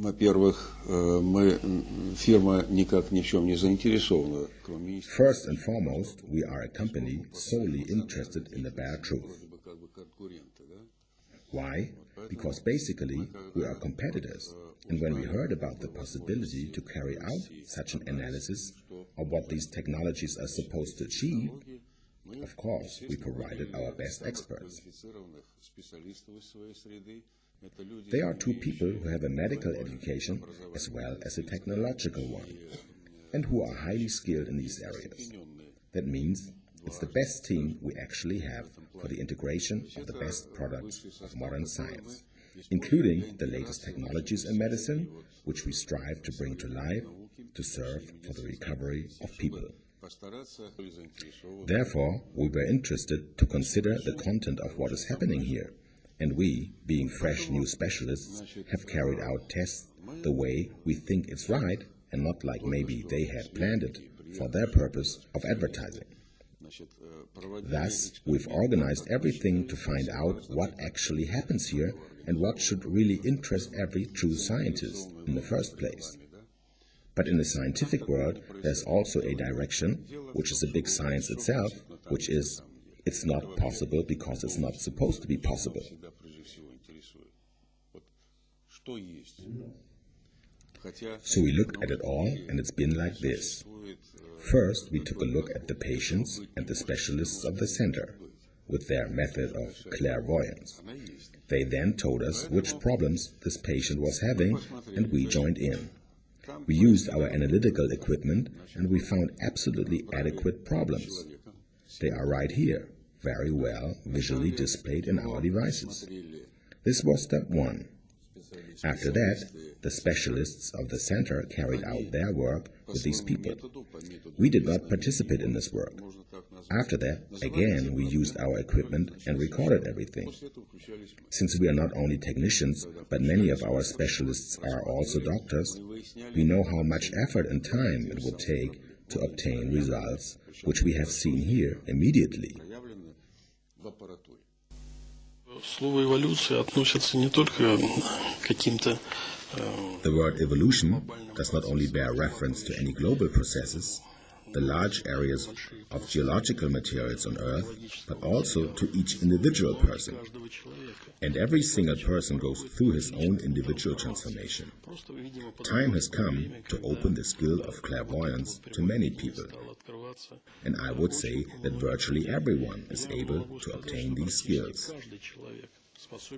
Во-первых, мы фирма никак ни в чем не заинтересована, кроме First and foremost, we are a company solely interested in the bare truth. Why? Because basically we are competitors, and when we heard about the possibility to carry out such an analysis of what these technologies are supposed to achieve, of course we provided our best experts. They are two people who have a medical education as well as a technological one, and who are highly skilled in these areas. That means it's the best team we actually have for the integration of the best products of modern science, including the latest technologies in medicine, which we strive to bring to life to serve for the recovery of people. Therefore, we were interested to consider the content of what is happening here, and we, being fresh new specialists, have carried out tests the way we think it's right and not like maybe they had planned it for their purpose of advertising. Thus, we've organized everything to find out what actually happens here and what should really interest every true scientist in the first place. But in the scientific world, there's also a direction, which is a big science itself, which is it's not possible because it's not supposed to be possible. So we looked at it all, and it's been like this. First, we took a look at the patients and the specialists of the center with their method of clairvoyance. They then told us which problems this patient was having, and we joined in. We used our analytical equipment, and we found absolutely adequate problems. They are right here, very well visually displayed in our devices. This was step one. After that, the specialists of the center carried out their work with these people. We did not participate in this work. After that, again, we used our equipment and recorded everything. Since we are not only technicians, but many of our specialists are also doctors, we know how much effort and time it would take to obtain results, which we have seen here immediately. Слово эволюция относится не только к каким-то The word evolution does not only bear reference to any global processes, the large areas of geological materials on Earth, but also to each individual person. And every single person goes through his own individual transformation. Time has come to open the skill of clairvoyance to many people. and I would say that virtually everyone is able to obtain these skills.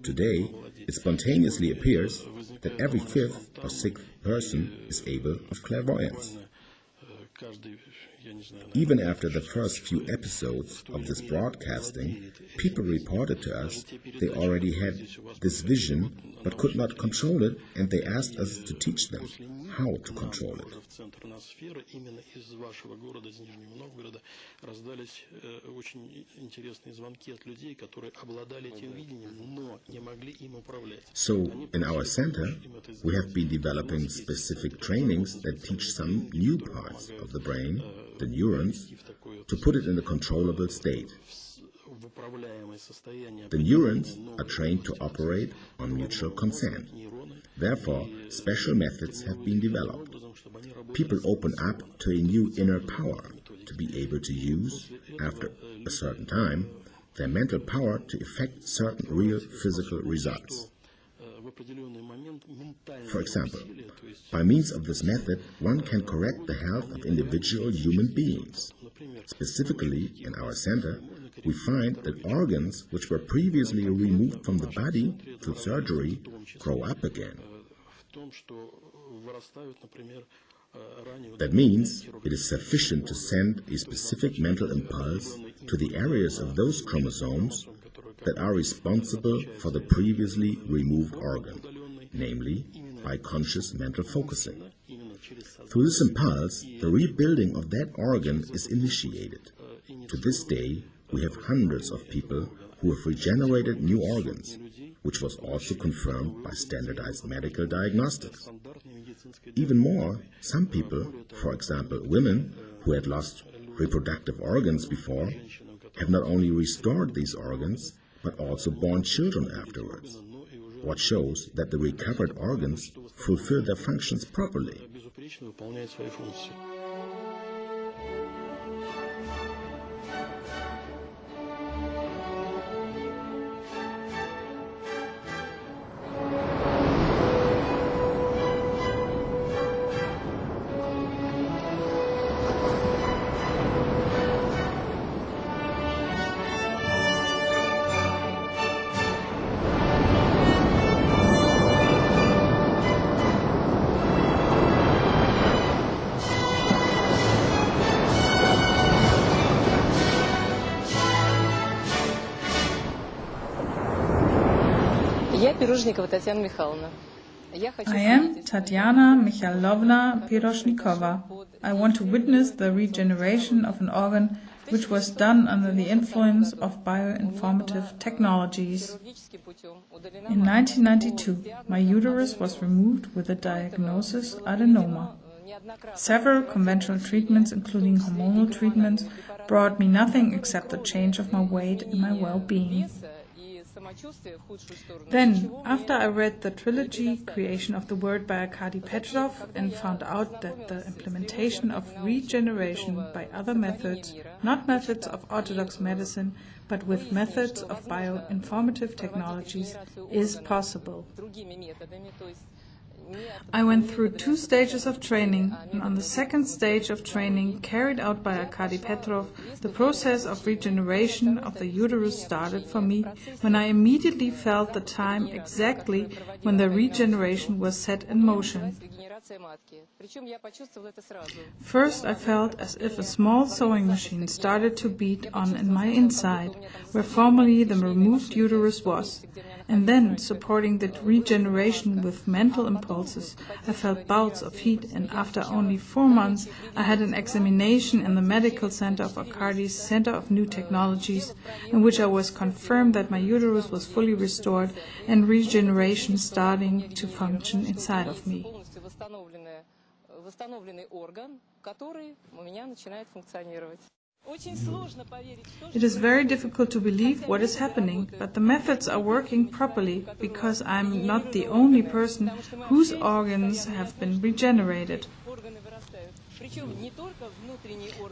Today, it spontaneously appears that every fifth or sixth person is able of clairvoyance. Even after the first few episodes of this broadcasting, people reported to us they already had this vision but could not control it, and they asked us to teach them how to control it. So, in our center, we have been developing specific trainings that teach some new parts of the brain, the neurons, to put it in a controllable state. The neurons are trained to operate on mutual consent. Therefore, special methods have been developed. People open up to a new inner power to be able to use, after a certain time, their mental power to effect certain real physical results. For example, by means of this method, one can correct the health of individual human beings. Specifically, in our center, we find that organs which were previously removed from the body through surgery grow up again. That means it is sufficient to send a specific mental impulse to the areas of those chromosomes that are responsible for the previously removed organ, namely by conscious mental focusing. Through this impulse, the rebuilding of that organ is initiated. To this day, we have hundreds of people who have regenerated new organs, which was also confirmed by standardized medical diagnostics. Even more, some people, for example women who had lost reproductive organs before, have not only restored these organs, but also born children afterwards, what shows that the recovered organs fulfill their functions properly. I am Tatiana Mikhailovna Piroshnikova. I want to witness the regeneration of an organ which was done under the influence of bioinformative technologies. In 1992, my uterus was removed with the diagnosis adenoma. Several conventional treatments, including hormonal treatments, brought me nothing except the change of my weight and my well-being. Then, after I read the trilogy Creation of the World by Arkady Petrov and found out that the implementation of regeneration by other methods, not methods of orthodox medicine, but with methods of bioinformative technologies, is possible. I went through two stages of training, and on the second stage of training, carried out by Arkady Petrov, the process of regeneration of the uterus started for me when I immediately felt the time exactly when the regeneration was set in motion. First, I felt as if a small sewing machine started to beat on in my inside, where formerly the removed uterus was. And then, supporting the regeneration with mental impulses, I felt bouts of heat, and after only four months, I had an examination in the medical center of Arkady's Center of New Technologies, in which I was confirmed that my uterus was fully restored and regeneration starting to function inside of me восстановленный орган, который у меня начинает функционировать. It is very difficult to believe what is happening, but the methods are working properly because I'm not the only person whose organs have been regenerated.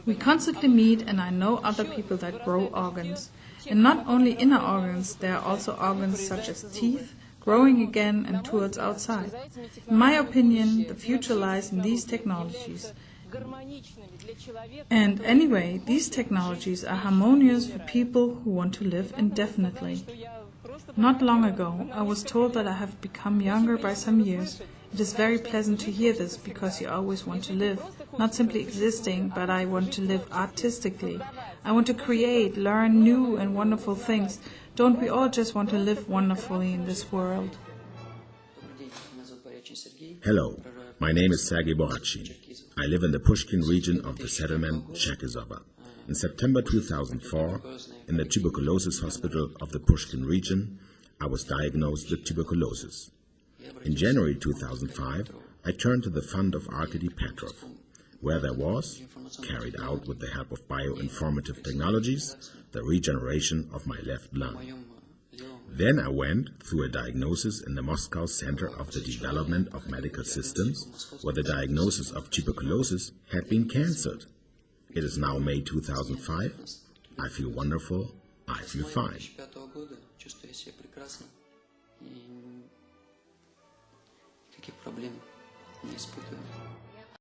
We constantly meet, and I know other people that grow organs. And not only inner organs, there are also organs such as teeth, growing again and towards outside. In my opinion, the future lies in these technologies. And anyway, these technologies are harmonious for people who want to live indefinitely. Not long ago, I was told that I have become younger by some years. It is very pleasant to hear this because you always want to live, not simply existing, but I want to live artistically. I want to create, learn new and wonderful things. Don't we all just want to live wonderfully in this world? Hello, my name is Sergei Borachin. I live in the Pushkin region of the settlement Cherkizova. In September 2004, in the tuberculosis hospital of the Pushkin region, I was diagnosed with tuberculosis. In January 2005, I turned to the fund of Arkady Petrov, where there was, carried out with the help of bioinformative technologies, the regeneration of my left lung. Then I went through a diagnosis in the Moscow Center of the Development of Medical Systems, where the diagnosis of tuberculosis had been cancelled. It is now May 2005. I feel wonderful. I feel fine. чувствую себя прекрасно и никаких проблем не испытываю.